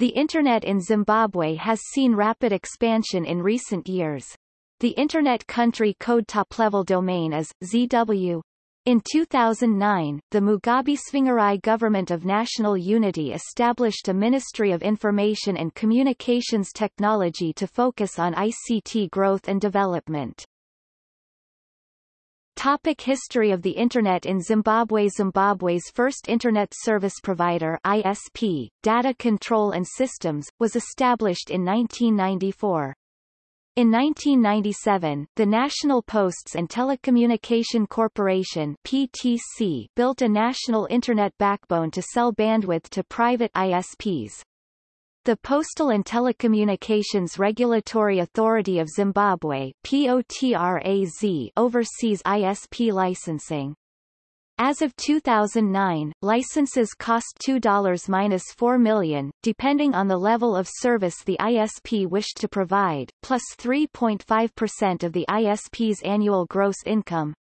The Internet in Zimbabwe has seen rapid expansion in recent years. The Internet Country Code top-level domain is, ZW. In 2009, the Mugabe Tsvangirai Government of National Unity established a Ministry of Information and Communications Technology to focus on ICT growth and development. Topic History of the Internet in Zimbabwe Zimbabwe's first Internet service provider ISP, Data Control and Systems, was established in 1994. In 1997, the National Posts and Telecommunication Corporation PTC built a national Internet backbone to sell bandwidth to private ISPs. The Postal and Telecommunications Regulatory Authority of Zimbabwe POTRAZ oversees ISP licensing. As of 2009, licenses cost $2-4 million, depending on the level of service the ISP wished to provide, plus 3.5% of the ISP's annual gross income.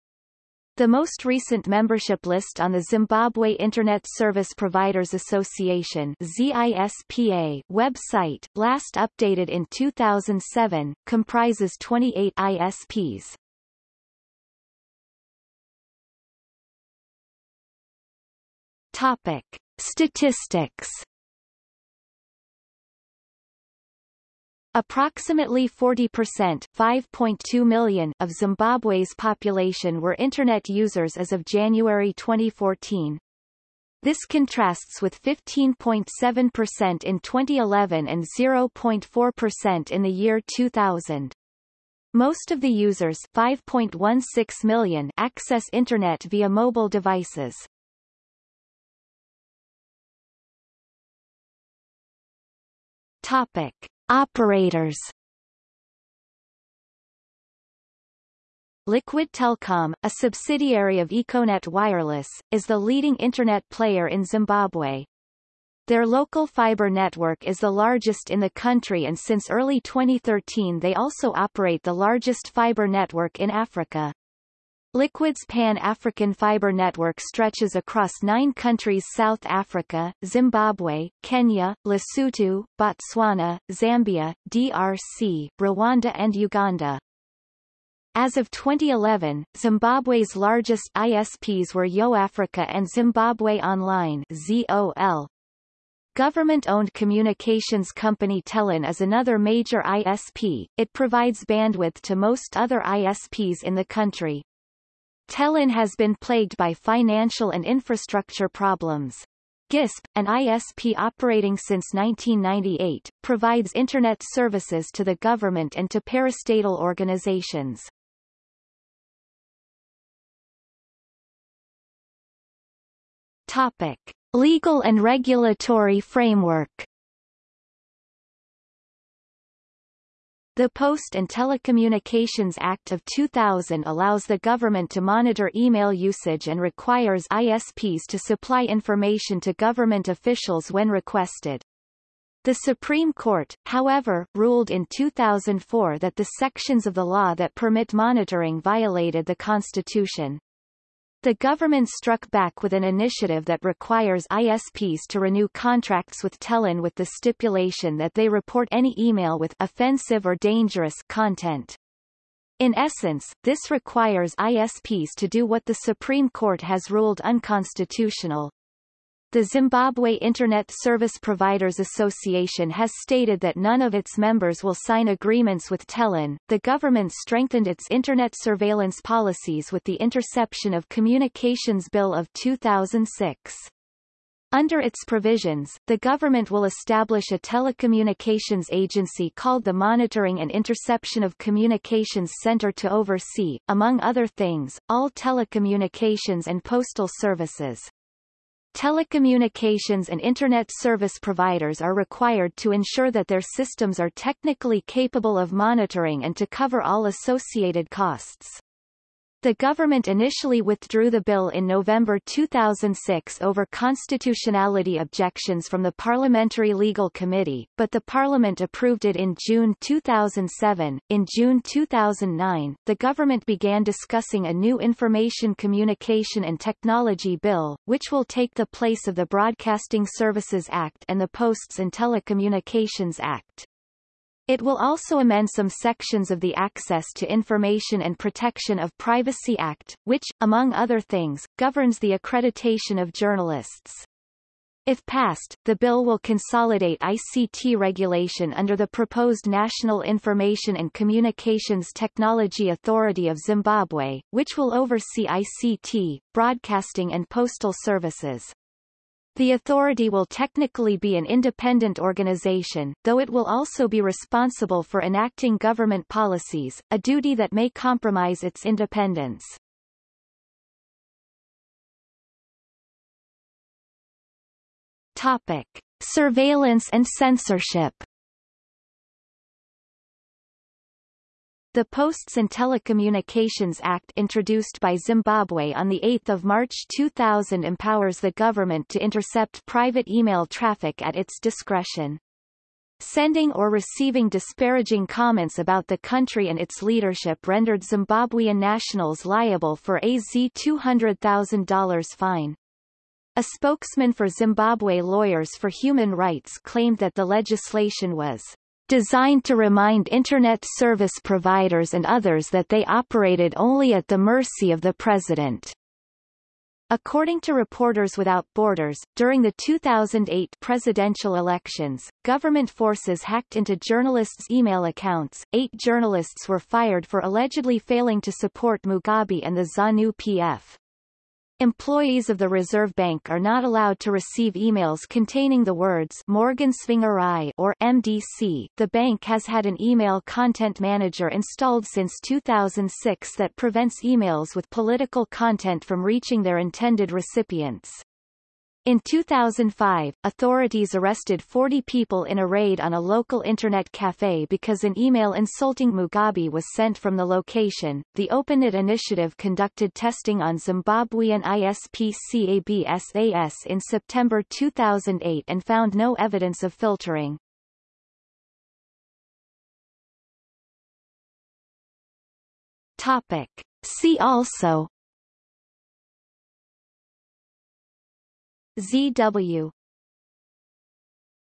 The most recent membership list on the Zimbabwe Internet Service Providers Association ZISPA website, last updated in 2007, comprises 28 ISPs. Topic: Statistics. Approximately 40% 5.2 million of Zimbabwe's population were Internet users as of January 2014. This contrasts with 15.7% in 2011 and 0.4% in the year 2000. Most of the users 5.16 million access Internet via mobile devices. Topic. Operators Liquid Telcom, a subsidiary of Econet Wireless, is the leading Internet player in Zimbabwe. Their local fiber network is the largest in the country and since early 2013 they also operate the largest fiber network in Africa. Liquid's Pan-African fiber network stretches across nine countries South Africa, Zimbabwe, Kenya, Lesotho, Botswana, Zambia, DRC, Rwanda and Uganda. As of 2011, Zimbabwe's largest ISPs were YoAfrica and Zimbabwe Online ZOL. Government-owned communications company TelOne is another major ISP, it provides bandwidth to most other ISPs in the country. TelOne has been plagued by financial and infrastructure problems. GISP, an ISP operating since 1998, provides Internet services to the government and to parastatal organizations. Topic. Legal and regulatory framework The Post and Telecommunications Act of 2000 allows the government to monitor email usage and requires ISPs to supply information to government officials when requested. The Supreme Court, however, ruled in 2004 that the sections of the law that permit monitoring violated the Constitution. The government struck back with an initiative that requires ISPs to renew contracts with TelOne with the stipulation that they report any email with offensive or dangerous content. In essence, this requires ISPs to do what the Supreme Court has ruled unconstitutional, the Zimbabwe Internet Service Providers Association has stated that none of its members will sign agreements with TelOne. The government strengthened its Internet surveillance policies with the Interception of Communications Bill of 2006. Under its provisions, the government will establish a telecommunications agency called the Monitoring and Interception of Communications Center to oversee, among other things, all telecommunications and postal services. Telecommunications and Internet service providers are required to ensure that their systems are technically capable of monitoring and to cover all associated costs. The government initially withdrew the bill in November 2006 over constitutionality objections from the Parliamentary Legal Committee, but the Parliament approved it in June 2007. In June 2009, the government began discussing a new Information Communication and Technology Bill, which will take the place of the Broadcasting Services Act and the Posts and Telecommunications Act. It will also amend some sections of the Access to Information and Protection of Privacy Act, which, among other things, governs the accreditation of journalists. If passed, the bill will consolidate ICT regulation under the proposed National Information and Communications Technology Authority of Zimbabwe, which will oversee ICT, broadcasting and postal services. The authority will technically be an independent organization, though it will also be responsible for enacting government policies, a duty that may compromise its independence. Topic. Surveillance and censorship The Posts and Telecommunications Act introduced by Zimbabwe on 8 March 2000 empowers the government to intercept private email traffic at its discretion. Sending or receiving disparaging comments about the country and its leadership rendered Zimbabwean nationals liable for a Z $200,000 fine. A spokesman for Zimbabwe Lawyers for Human Rights claimed that the legislation was designed to remind Internet service providers and others that they operated only at the mercy of the president. According to Reporters Without Borders, during the 2008 presidential elections, government forces hacked into journalists' email accounts. Eight journalists were fired for allegedly failing to support Mugabe and the ZANU-PF. Employees of the Reserve Bank are not allowed to receive emails containing the words Morgan Tsvangirai or MDC. The bank has had an email content manager installed since 2006 that prevents emails with political content from reaching their intended recipients. In 2005, authorities arrested 40 people in a raid on a local internet cafe because an email insulting Mugabe was sent from the location. The OpenNet initiative conducted testing on Zimbabwean ISP CABSAS in September 2008 and found no evidence of filtering. Topic. See also ZW